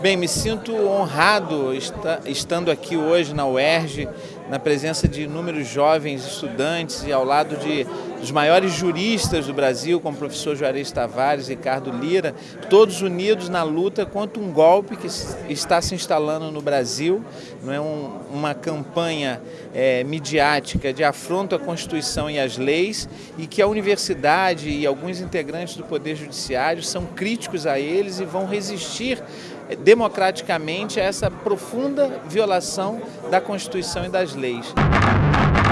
Bem, me sinto honrado estando aqui hoje na UERJ, na presença de inúmeros jovens estudantes e ao lado de, dos maiores juristas do Brasil, como o professor Juarez Tavares e Ricardo Lira, todos unidos na luta contra um golpe que está se instalando no Brasil. Não é um, uma campanha é, midiática de afronto à Constituição e às leis e que a universidade e alguns integrantes do Poder Judiciário são críticos a eles e vão resistir democraticamente a essa profunda violação da Constituição e das leis. lead.